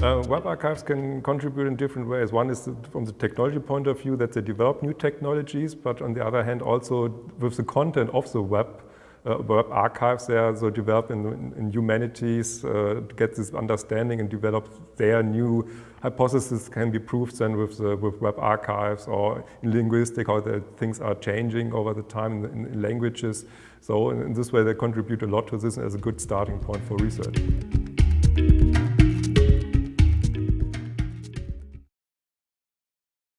Uh, web archives can contribute in different ways. One is from the technology point of view that they develop new technologies, but on the other hand also with the content of the web, uh, web archives they are so developed in, in, humanities uh, to get this understanding and develop their new hypotheses can be proved then with, the, with web archives or in linguistics how the things are changing over the time in, in languages. So in, in this way they contribute a lot to this as a good starting point for research.